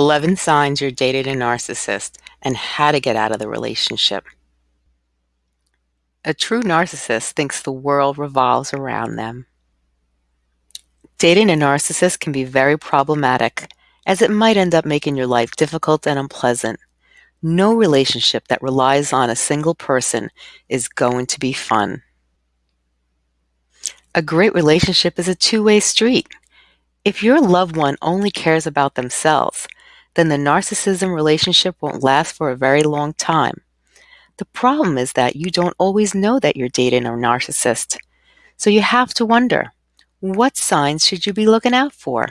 11 signs you're dating a narcissist and how to get out of the relationship. A true narcissist thinks the world revolves around them. Dating a narcissist can be very problematic as it might end up making your life difficult and unpleasant. No relationship that relies on a single person is going to be fun. A great relationship is a two-way street. If your loved one only cares about themselves, then the narcissism relationship won't last for a very long time. The problem is that you don't always know that you're dating a narcissist. So you have to wonder, what signs should you be looking out for?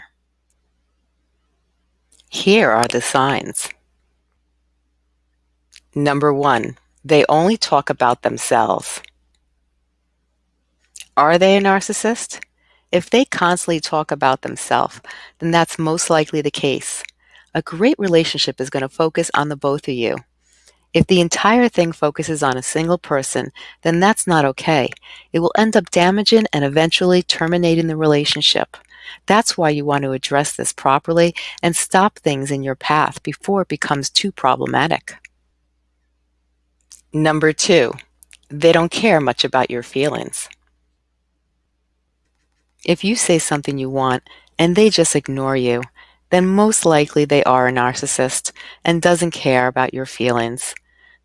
Here are the signs. Number one, they only talk about themselves. Are they a narcissist? If they constantly talk about themselves, then that's most likely the case. A great relationship is going to focus on the both of you. If the entire thing focuses on a single person, then that's not okay. It will end up damaging and eventually terminating the relationship. That's why you want to address this properly and stop things in your path before it becomes too problematic. Number two, they don't care much about your feelings. If you say something you want and they just ignore you, then most likely they are a narcissist and doesn't care about your feelings.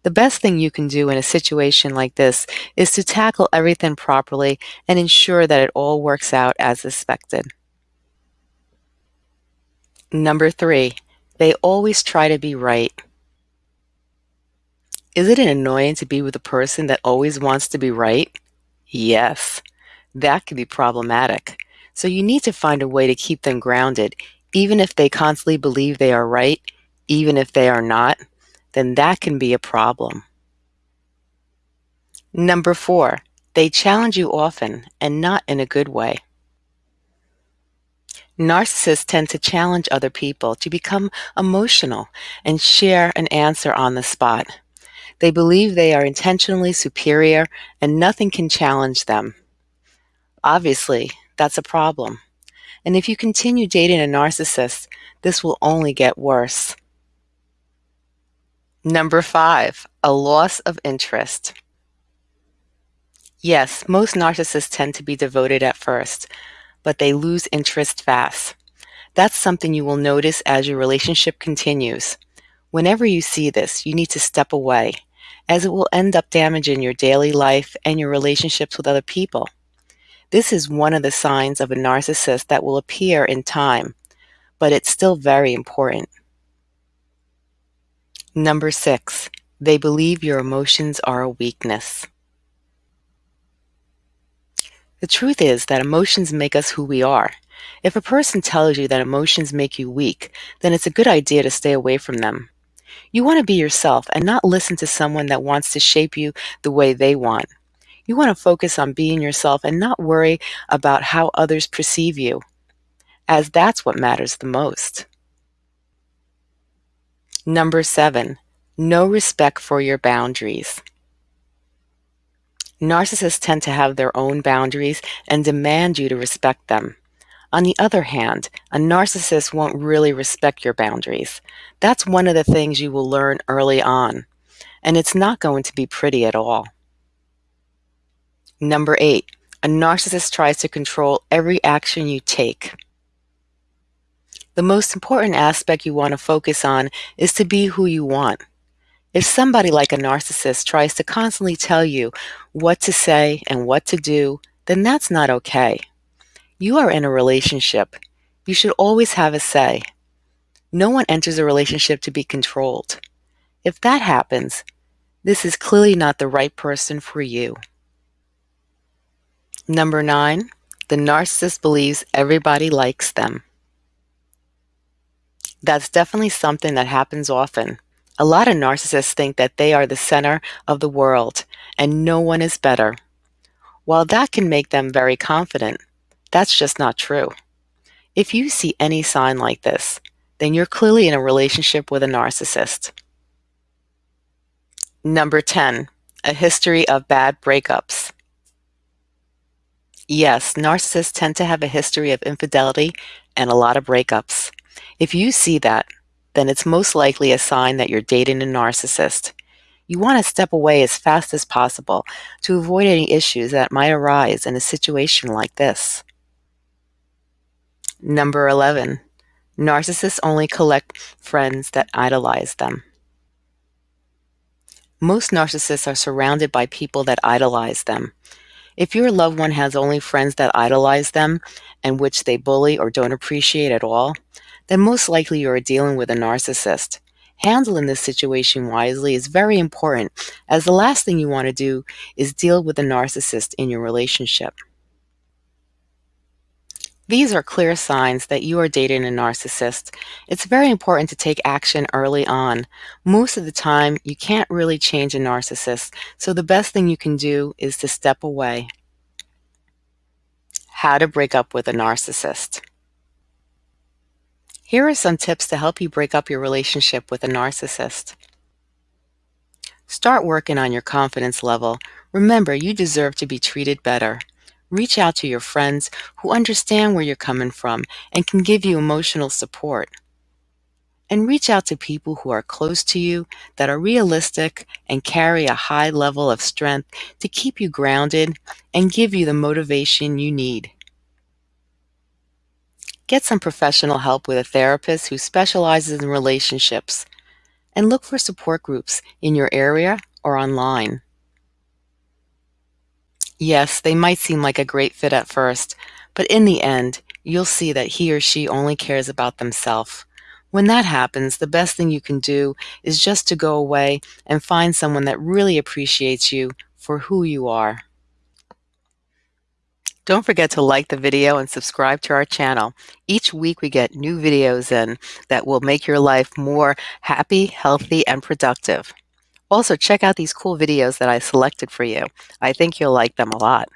The best thing you can do in a situation like this is to tackle everything properly and ensure that it all works out as expected. Number three, they always try to be right. Is it annoying to be with a person that always wants to be right? Yes that can be problematic. So you need to find a way to keep them grounded, even if they constantly believe they are right, even if they are not, then that can be a problem. Number four, they challenge you often and not in a good way. Narcissists tend to challenge other people to become emotional and share an answer on the spot. They believe they are intentionally superior and nothing can challenge them. Obviously, that's a problem. And if you continue dating a narcissist, this will only get worse. Number five, a loss of interest. Yes, most narcissists tend to be devoted at first, but they lose interest fast. That's something you will notice as your relationship continues. Whenever you see this, you need to step away, as it will end up damaging your daily life and your relationships with other people. This is one of the signs of a narcissist that will appear in time, but it's still very important. Number six, they believe your emotions are a weakness. The truth is that emotions make us who we are. If a person tells you that emotions make you weak, then it's a good idea to stay away from them. You want to be yourself and not listen to someone that wants to shape you the way they want. You want to focus on being yourself and not worry about how others perceive you, as that's what matters the most. Number seven, no respect for your boundaries. Narcissists tend to have their own boundaries and demand you to respect them. On the other hand, a narcissist won't really respect your boundaries. That's one of the things you will learn early on, and it's not going to be pretty at all. Number eight, a narcissist tries to control every action you take. The most important aspect you want to focus on is to be who you want. If somebody like a narcissist tries to constantly tell you what to say and what to do, then that's not okay. You are in a relationship. You should always have a say. No one enters a relationship to be controlled. If that happens, this is clearly not the right person for you. Number nine, the narcissist believes everybody likes them. That's definitely something that happens often. A lot of narcissists think that they are the center of the world and no one is better. While that can make them very confident, that's just not true. If you see any sign like this, then you're clearly in a relationship with a narcissist. Number 10, a history of bad breakups. Yes, narcissists tend to have a history of infidelity and a lot of breakups. If you see that, then it's most likely a sign that you're dating a narcissist. You want to step away as fast as possible to avoid any issues that might arise in a situation like this. Number 11. Narcissists only collect friends that idolize them. Most narcissists are surrounded by people that idolize them. If your loved one has only friends that idolize them and which they bully or don't appreciate at all, then most likely you are dealing with a narcissist. Handling this situation wisely is very important as the last thing you want to do is deal with a narcissist in your relationship. These are clear signs that you are dating a narcissist. It's very important to take action early on. Most of the time, you can't really change a narcissist, so the best thing you can do is to step away. How to break up with a narcissist. Here are some tips to help you break up your relationship with a narcissist. Start working on your confidence level. Remember, you deserve to be treated better. Reach out to your friends who understand where you're coming from and can give you emotional support. And reach out to people who are close to you that are realistic and carry a high level of strength to keep you grounded and give you the motivation you need. Get some professional help with a therapist who specializes in relationships and look for support groups in your area or online. Yes, they might seem like a great fit at first, but in the end, you'll see that he or she only cares about themselves. When that happens, the best thing you can do is just to go away and find someone that really appreciates you for who you are. Don't forget to like the video and subscribe to our channel. Each week we get new videos in that will make your life more happy, healthy, and productive. Also, check out these cool videos that I selected for you. I think you'll like them a lot.